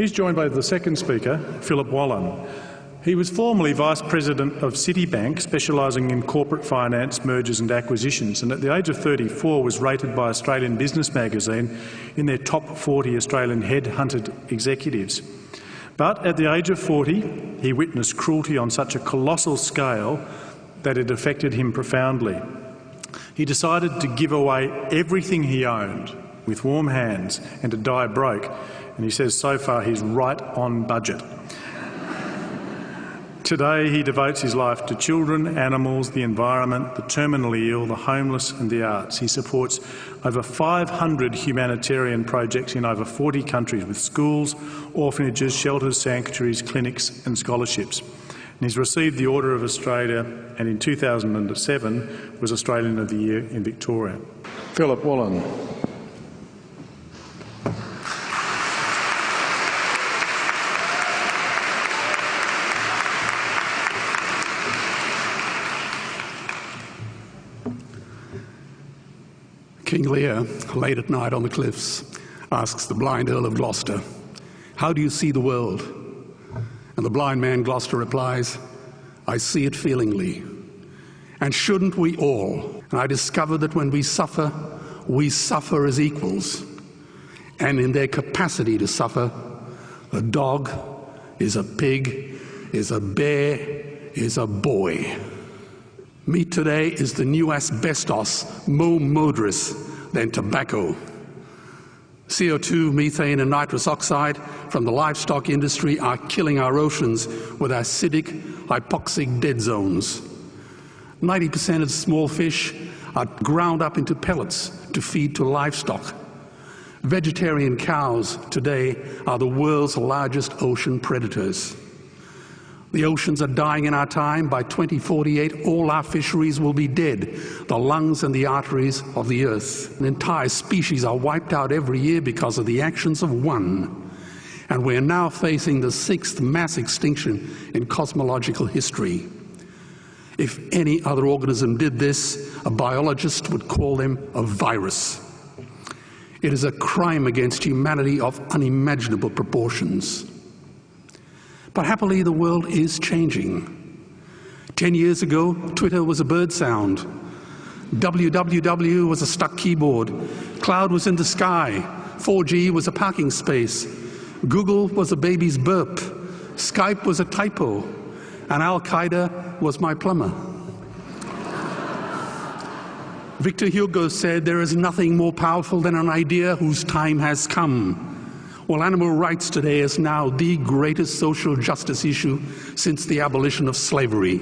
He's joined by the second speaker, Philip Wollen. He was formerly Vice President of Citibank, specialising in corporate finance, mergers and acquisitions, and at the age of 34 was rated by Australian Business Magazine in their top 40 Australian head-hunted executives. But at the age of 40, he witnessed cruelty on such a colossal scale that it affected him profoundly. He decided to give away everything he owned with warm hands and to die broke, and he says so far he's right on budget. Today he devotes his life to children, animals, the environment, the terminally ill, the homeless and the arts. He supports over 500 humanitarian projects in over 40 countries with schools, orphanages, shelters, sanctuaries, clinics and scholarships. And he's received the Order of Australia and in 2007 was Australian of the Year in Victoria. Philip Wollen. King Lear, late at night on the cliffs, asks the blind Earl of Gloucester, How do you see the world? And the blind man Gloucester replies, I see it feelingly. And shouldn't we all? And I discover that when we suffer, we suffer as equals. And in their capacity to suffer, a dog is a pig, is a bear, is a boy. Meat today is the new asbestos, more murderous than tobacco. CO2, methane and nitrous oxide from the livestock industry are killing our oceans with acidic, hypoxic dead zones. 90% of small fish are ground up into pellets to feed to livestock. Vegetarian cows today are the world's largest ocean predators. The oceans are dying in our time. By 2048, all our fisheries will be dead, the lungs and the arteries of the earth. An entire species are wiped out every year because of the actions of one. And we're now facing the sixth mass extinction in cosmological history. If any other organism did this, a biologist would call them a virus. It is a crime against humanity of unimaginable proportions. But happily, the world is changing. Ten years ago, Twitter was a bird sound. www was a stuck keyboard. Cloud was in the sky. 4G was a parking space. Google was a baby's burp. Skype was a typo. And Al Qaeda was my plumber. Victor Hugo said, There is nothing more powerful than an idea whose time has come. Well, animal rights today is now the greatest social justice issue since the abolition of slavery.